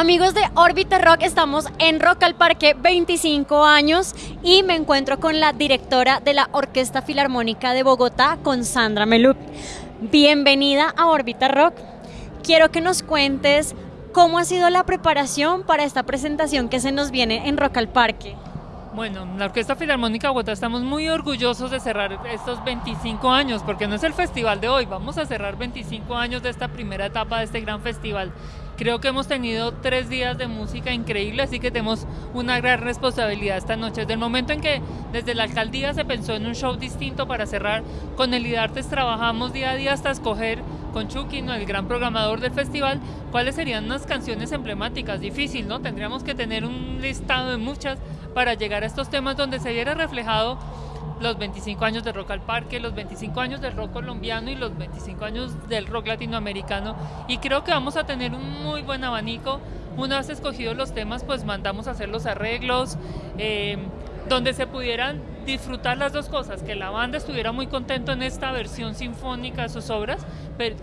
Amigos de Orbita Rock, estamos en Rock al Parque 25 años y me encuentro con la directora de la Orquesta Filarmónica de Bogotá, con Sandra Meluc. Bienvenida a Orbita Rock. Quiero que nos cuentes cómo ha sido la preparación para esta presentación que se nos viene en Rock al Parque. Bueno, la Orquesta Filarmónica de Bogotá estamos muy orgullosos de cerrar estos 25 años, porque no es el festival de hoy, vamos a cerrar 25 años de esta primera etapa de este gran festival. Creo que hemos tenido tres días de música increíble, así que tenemos una gran responsabilidad esta noche. Desde el momento en que desde la alcaldía se pensó en un show distinto para cerrar, con el IDARTES trabajamos día a día hasta escoger con Chucky, el gran programador del festival, cuáles serían unas canciones emblemáticas. Difícil, ¿no? Tendríamos que tener un listado de muchas para llegar a estos temas donde se viera reflejado los 25 años del rock al parque, los 25 años del rock colombiano y los 25 años del rock latinoamericano. Y creo que vamos a tener un muy buen abanico. Una vez escogidos los temas, pues mandamos a hacer los arreglos, eh, donde se pudieran disfrutar las dos cosas, que la banda estuviera muy contento en esta versión sinfónica de sus obras,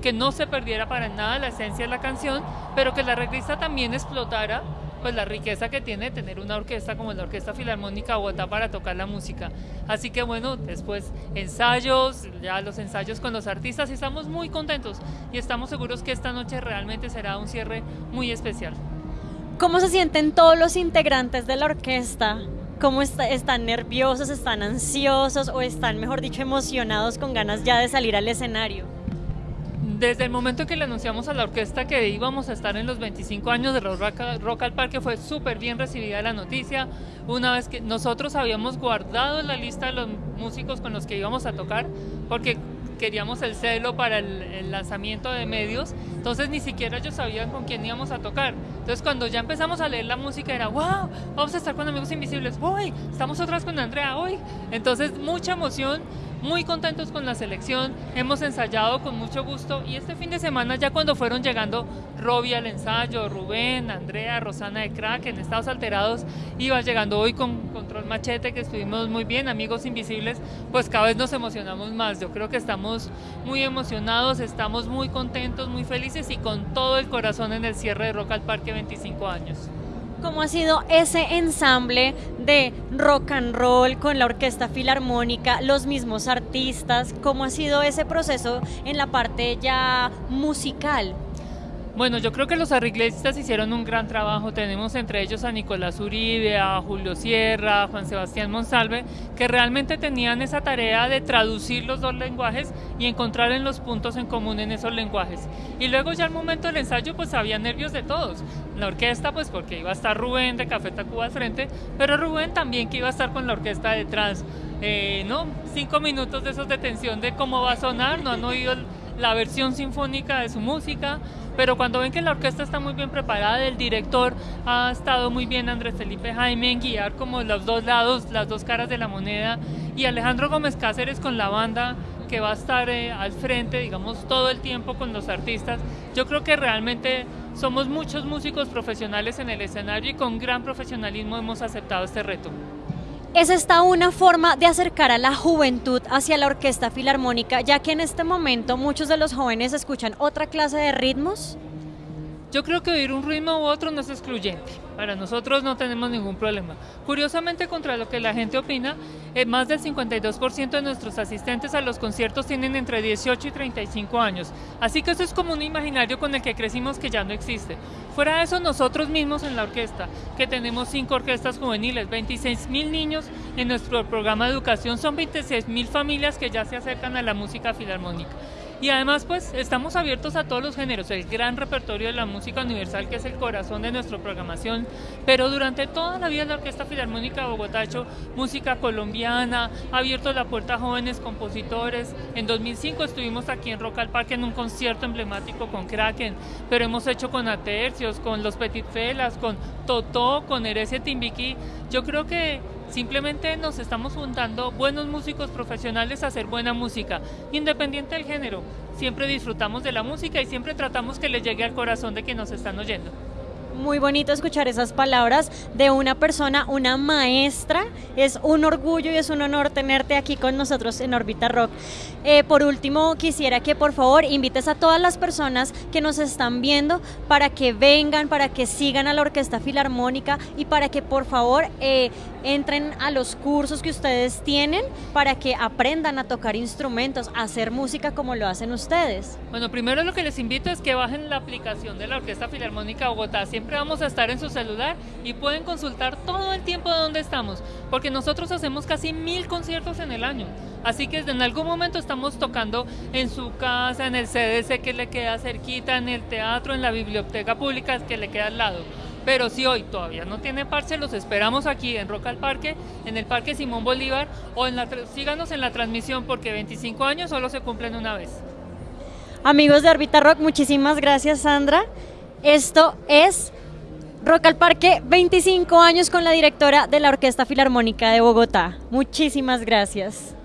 que no se perdiera para nada la esencia de la canción, pero que la arreglista también explotara pues la riqueza que tiene tener una orquesta como la Orquesta Filarmónica Bogotá para tocar la música. Así que bueno, después ensayos, ya los ensayos con los artistas y estamos muy contentos y estamos seguros que esta noche realmente será un cierre muy especial. ¿Cómo se sienten todos los integrantes de la orquesta? ¿Cómo están nerviosos, están ansiosos o están, mejor dicho, emocionados con ganas ya de salir al escenario? Desde el momento que le anunciamos a la orquesta que íbamos a estar en los 25 años de Rock, al Parque fue súper bien recibida la noticia. Una vez que nosotros habíamos guardado la lista de los músicos con los que íbamos a tocar, porque queríamos el celo para el, lanzamiento de medios, entonces ni siquiera ellos sabían con quién íbamos a tocar. Entonces cuando ya empezamos a leer la música era, wow, vamos a estar con Amigos Invisibles, hoy estamos otras con Andrea, hoy. Entonces mucha emoción muy contentos con la selección, hemos ensayado con mucho gusto y este fin de semana ya cuando fueron llegando Robbie al ensayo, Rubén, Andrea, Rosana de Crack en estados alterados, iba llegando hoy con Control Machete que estuvimos muy bien, Amigos Invisibles, pues cada vez nos emocionamos más, yo creo que estamos muy emocionados, estamos muy contentos, muy felices y con todo el corazón en el cierre de Rock al Parque 25 años. ¿Cómo ha sido ese ensamble de rock and roll con la orquesta filarmónica, los mismos artistas? ¿Cómo ha sido ese proceso en la parte ya musical? Bueno, yo creo que los arreglistas hicieron un gran trabajo. Tenemos entre ellos a Nicolás Uribe, a Julio Sierra, a Juan Sebastián Monsalve, que realmente tenían esa tarea de traducir los dos lenguajes y encontrar en los puntos en común en esos lenguajes. Y luego ya al momento del ensayo pues había nervios de todos. La orquesta pues porque iba a estar Rubén de Café Tacuba al frente, pero Rubén también que iba a estar con la orquesta detrás. Eh, ¿no? Cinco minutos de esos de tensión de cómo va a sonar, no han oído la versión sinfónica de su música, pero cuando ven que la orquesta está muy bien preparada, el director ha estado muy bien, Andrés Felipe Jaime, en guiar como los dos lados, las dos caras de la moneda, y Alejandro Gómez Cáceres con la banda que va a estar eh, al frente, digamos, todo el tiempo con los artistas. Yo creo que realmente somos muchos músicos profesionales en el escenario y con gran profesionalismo hemos aceptado este reto. ¿Es esta una forma de acercar a la juventud hacia la orquesta filarmónica, ya que en este momento muchos de los jóvenes escuchan otra clase de ritmos? Yo creo que oír un ritmo u otro no es excluyente. Para nosotros no tenemos ningún problema. Curiosamente, contra lo que la gente opina, eh, más del 52% de nuestros asistentes a los conciertos tienen entre 18 y 35 años. Así que eso es como un imaginario con el que crecimos que ya no existe. Fuera de eso, nosotros mismos en la orquesta, que tenemos cinco orquestas juveniles, 26 mil niños en nuestro programa de educación, son 26 mil familias que ya se acercan a la música filarmónica. Y además pues estamos abiertos a todos los géneros, el gran repertorio de la música universal que es el corazón de nuestra programación, pero durante toda la vida la Orquesta Filarmónica de Bogotá ha hecho música colombiana, ha abierto la puerta a jóvenes compositores, en 2005 estuvimos aquí en Rock al Parque en un concierto emblemático con Kraken, pero hemos hecho con Atercios, con Los Petit Felas, con Totó, con Heresia Timbiquí, yo creo que Simplemente nos estamos juntando buenos músicos profesionales a hacer buena música, independiente del género. Siempre disfrutamos de la música y siempre tratamos que le llegue al corazón de quien nos están oyendo. Muy bonito escuchar esas palabras de una persona, una maestra. Es un orgullo y es un honor tenerte aquí con nosotros en Orbita Rock. Eh, por último, quisiera que por favor invites a todas las personas que nos están viendo para que vengan, para que sigan a la Orquesta Filarmónica y para que por favor eh, entren a los cursos que ustedes tienen para que aprendan a tocar instrumentos, a hacer música como lo hacen ustedes. Bueno, primero lo que les invito es que bajen la aplicación de la Orquesta Filarmónica Bogotá. Siempre vamos a estar en su celular y pueden consultar todo el tiempo de dónde estamos, porque nosotros hacemos casi mil conciertos en el año. Así que en algún momento estamos tocando en su casa, en el CDC que le queda cerquita, en el teatro, en la biblioteca pública que le queda al lado. Pero si hoy todavía no tiene parche, los esperamos aquí en Roca al Parque, en el Parque Simón Bolívar, o en la, síganos en la transmisión porque 25 años solo se cumplen una vez. Amigos de Orbita Rock, muchísimas gracias Sandra. Esto es Rock al Parque, 25 años con la directora de la Orquesta Filarmónica de Bogotá. Muchísimas gracias.